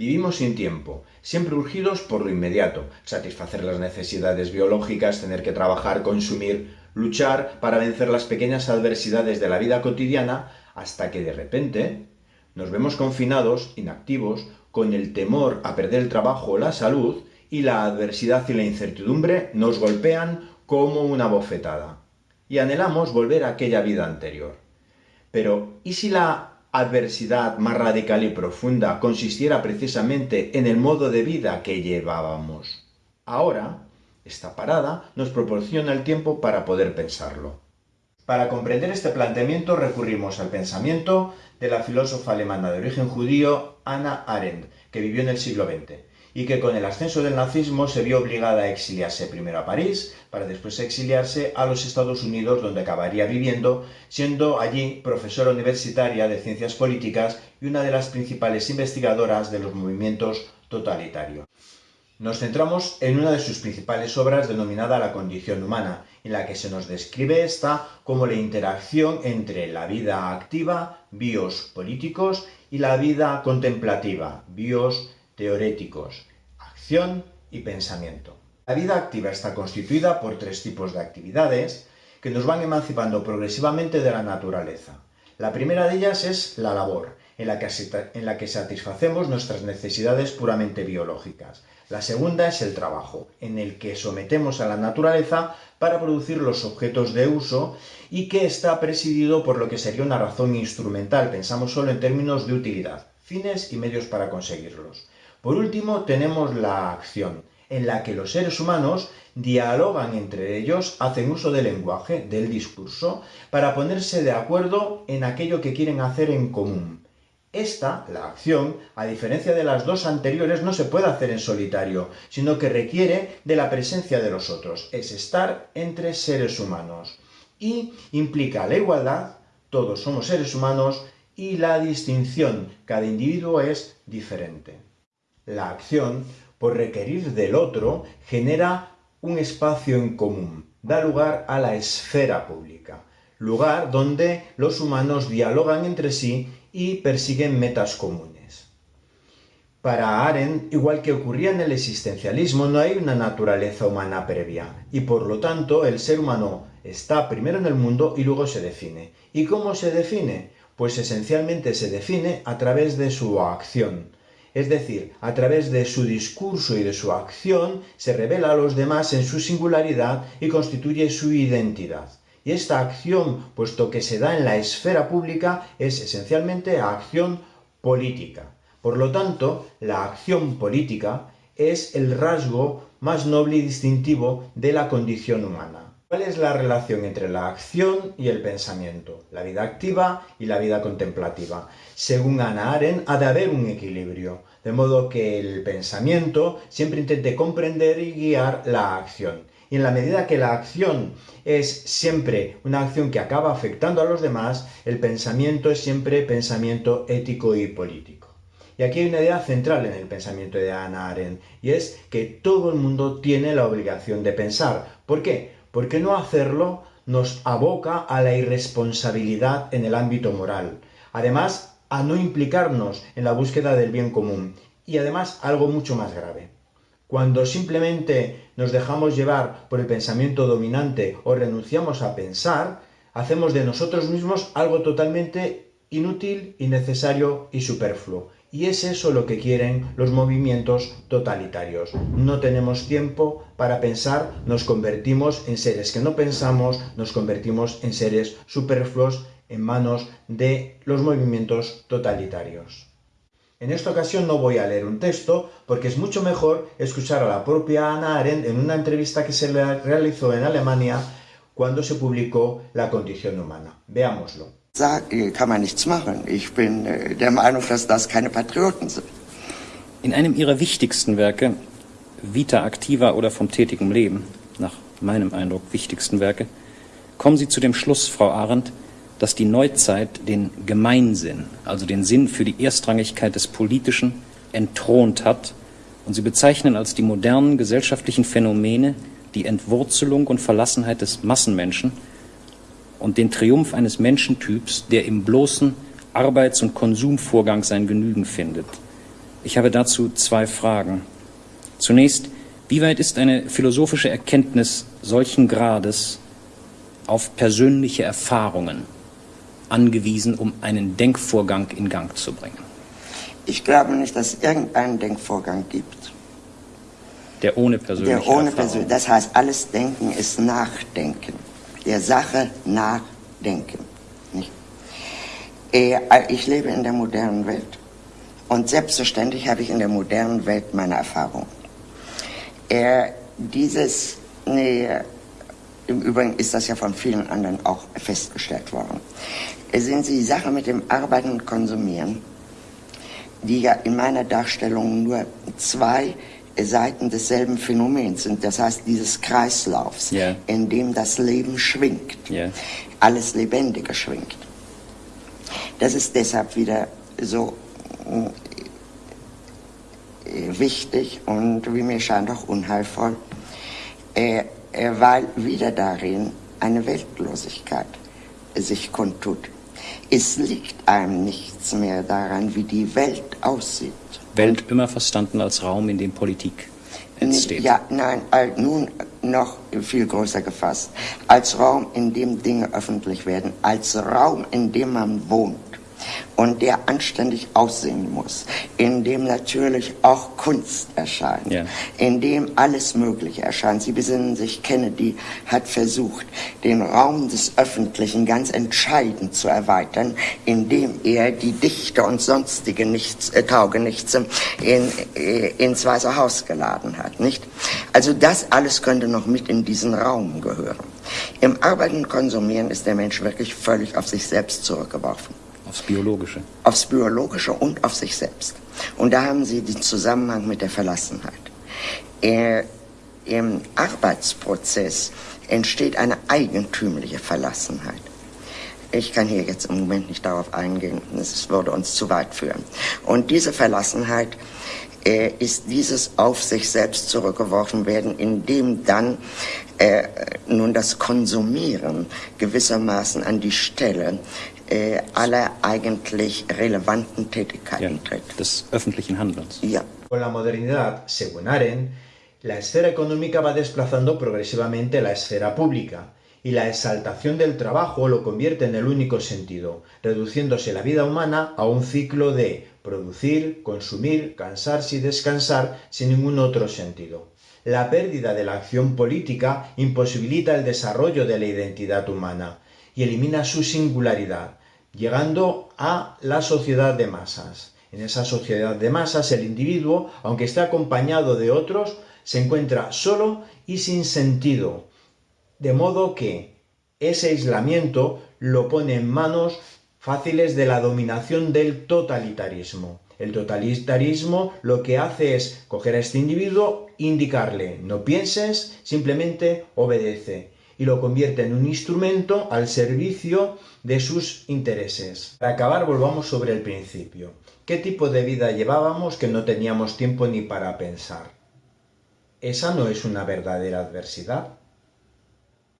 Vivimos sin tiempo, siempre urgidos por lo inmediato, satisfacer las necesidades biológicas, tener que trabajar, consumir, luchar para vencer las pequeñas adversidades de la vida cotidiana, hasta que de repente nos vemos confinados, inactivos, con el temor a perder el trabajo o la salud, y la adversidad y la incertidumbre nos golpean como una bofetada. Y anhelamos volver a aquella vida anterior. Pero, ¿y si la adversidad más radical y profunda consistiera precisamente en el modo de vida que llevábamos? Ahora, esta parada nos proporciona el tiempo para poder pensarlo. Para comprender este planteamiento recurrimos al pensamiento de la filósofa alemana de origen judío Anna Arendt, que vivió en el siglo XX y que con el ascenso del nazismo se vio obligada a exiliarse primero a París, para después exiliarse a los Estados Unidos, donde acabaría viviendo, siendo allí profesora universitaria de ciencias políticas y una de las principales investigadoras de los movimientos totalitarios. Nos centramos en una de sus principales obras denominada La condición humana, en la que se nos describe esta como la interacción entre la vida activa, bios políticos, y la vida contemplativa, bios teoréticos, acción y pensamiento. La vida activa está constituida por tres tipos de actividades que nos van emancipando progresivamente de la naturaleza. La primera de ellas es la labor, en la, que, en la que satisfacemos nuestras necesidades puramente biológicas. La segunda es el trabajo, en el que sometemos a la naturaleza para producir los objetos de uso y que está presidido por lo que sería una razón instrumental, pensamos solo en términos de utilidad, fines y medios para conseguirlos. Por último, tenemos la acción, en la que los seres humanos dialogan entre ellos, hacen uso del lenguaje, del discurso, para ponerse de acuerdo en aquello que quieren hacer en común. Esta, la acción, a diferencia de las dos anteriores, no se puede hacer en solitario, sino que requiere de la presencia de los otros, es estar entre seres humanos. Y implica la igualdad, todos somos seres humanos, y la distinción, cada individuo es diferente. La acción, por requerir del otro, genera un espacio en común, da lugar a la esfera pública, lugar donde los humanos dialogan entre sí y persiguen metas comunes. Para Arendt, igual que ocurría en el existencialismo, no hay una naturaleza humana previa, y por lo tanto el ser humano está primero en el mundo y luego se define. ¿Y cómo se define? Pues esencialmente se define a través de su acción, es decir, a través de su discurso y de su acción se revela a los demás en su singularidad y constituye su identidad. Y esta acción, puesto que se da en la esfera pública, es esencialmente acción política. Por lo tanto, la acción política es el rasgo más noble y distintivo de la condición humana. ¿Cuál es la relación entre la acción y el pensamiento? La vida activa y la vida contemplativa. Según Ana Arendt, ha de haber un equilibrio, de modo que el pensamiento siempre intente comprender y guiar la acción. Y en la medida que la acción es siempre una acción que acaba afectando a los demás, el pensamiento es siempre pensamiento ético y político. Y aquí hay una idea central en el pensamiento de Ana Arendt, y es que todo el mundo tiene la obligación de pensar. ¿Por qué? Porque no hacerlo nos aboca a la irresponsabilidad en el ámbito moral, además a no implicarnos en la búsqueda del bien común y además algo mucho más grave. Cuando simplemente nos dejamos llevar por el pensamiento dominante o renunciamos a pensar, hacemos de nosotros mismos algo totalmente inútil, innecesario y superfluo. Y es eso lo que quieren los movimientos totalitarios. No tenemos tiempo para pensar, nos convertimos en seres que no pensamos, nos convertimos en seres superfluos en manos de los movimientos totalitarios. En esta ocasión no voy a leer un texto porque es mucho mejor escuchar a la propia Ana Arendt en una entrevista que se le realizó en Alemania cuando se publicó La condición humana. Veámoslo. Kann man nichts machen. Ich bin äh, der Meinung, dass das keine Patrioten sind. In einem ihrer wichtigsten Werke, Vita Activa oder vom tätigen Leben, nach meinem Eindruck wichtigsten Werke, kommen Sie zu dem Schluss, Frau Arendt, dass die Neuzeit den Gemeinsinn, also den Sinn für die Erstrangigkeit des Politischen, entthront hat und Sie bezeichnen als die modernen gesellschaftlichen Phänomene die Entwurzelung und Verlassenheit des Massenmenschen – und den Triumph eines Menschentyps, der im bloßen Arbeits- und Konsumvorgang sein Genügen findet. Ich habe dazu zwei Fragen. Zunächst, wie weit ist eine philosophische Erkenntnis solchen Grades auf persönliche Erfahrungen angewiesen, um einen Denkvorgang in Gang zu bringen? Ich glaube nicht, dass es irgendeinen Denkvorgang gibt. Der ohne persönliche Der ohne Erfahrung. Persön Das heißt, alles Denken ist Nachdenken. Der Sache nachdenken. Nicht? Äh, Ich lebe in der modernen Welt. Und selbstverständlich habe ich in der modernen Welt meine Erfahrung. Äh, Dieses, nee, im Übrigen ist das ja von vielen anderen auch festgestellt worden. Äh, Sehen Sie, die Sache mit dem Arbeiten und Konsumieren, die ja in meiner Darstellung nur zwei Seiten desselben Phänomens sind, das heißt dieses Kreislaufs, Ja. in dem das Leben schwingt, Ja. alles Lebendige schwingt. Das ist deshalb wieder so äh, wichtig und wie mir scheint auch unheilvoll, äh, äh, weil wieder darin eine Weltlosigkeit sich kundtut. Es liegt einem nichts mehr daran, wie die Welt aussieht. Welt immer verstanden als Raum, in dem Politik entsteht. Ja, nein, nun noch viel größer gefasst. Als Raum, in dem Dinge öffentlich werden, als Raum, in dem man wohnt und der anständig aussehen muss, in dem natürlich auch Kunst erscheint, Ja. in dem alles Mögliche erscheint. Sie besinnen sich, Kennedy hat versucht, den Raum des Öffentlichen ganz entscheidend zu erweitern, indem er die Dichter und sonstige Nichts, äh, Taugenichtse in, äh, ins Weiße Haus geladen hat, nicht? Also das alles könnte noch mit in diesen Raum gehören. Im Arbeiten und Konsumieren ist der Mensch wirklich völlig auf sich selbst zurückgeworfen Aufs Biologische. aufs Biologische und auf sich selbst. Und da haben Sie den Zusammenhang mit der Verlassenheit. Äh, Im Arbeitsprozess entsteht eine eigentümliche Verlassenheit. Ich kann hier jetzt im Moment nicht darauf eingehen, das würde uns zu weit führen. Und diese Verlassenheit äh, ist dieses auf sich selbst zurückgeworfen werden, indem dann äh, nun das Konsumieren gewissermaßen an die Stelle äh, aller eigentlich relevanten Ja, Tätigkeiten tritt. des öffentlichen Handelns. Ja. Con la modernidad, según Aren, la esfera económica va desplazando progresivamente la esfera pública y la exaltación del trabajo lo convierte en el único sentido, reduciéndose la vida humana a un ciclo de producir, consumir, cansarse y descansar sin ningún otro sentido. La pérdida de la acción política imposibilita el desarrollo de la identidad humana y elimina su singularidad, llegando a la sociedad de masas. En esa sociedad de masas el individuo, aunque esté acompañado de otros, se encuentra solo y sin sentido, de modo que ese aislamiento lo pone en manos fáciles de la dominación del totalitarismo. El totalitarismo lo que hace es coger a este individuo, indicarle no pienses, simplemente obedece y lo convierte en un instrumento al servicio de sus intereses. Para acabar, volvamos sobre el principio. ¿Qué tipo de vida llevábamos que no teníamos tiempo ni para pensar? ¿Esa no es una verdadera adversidad?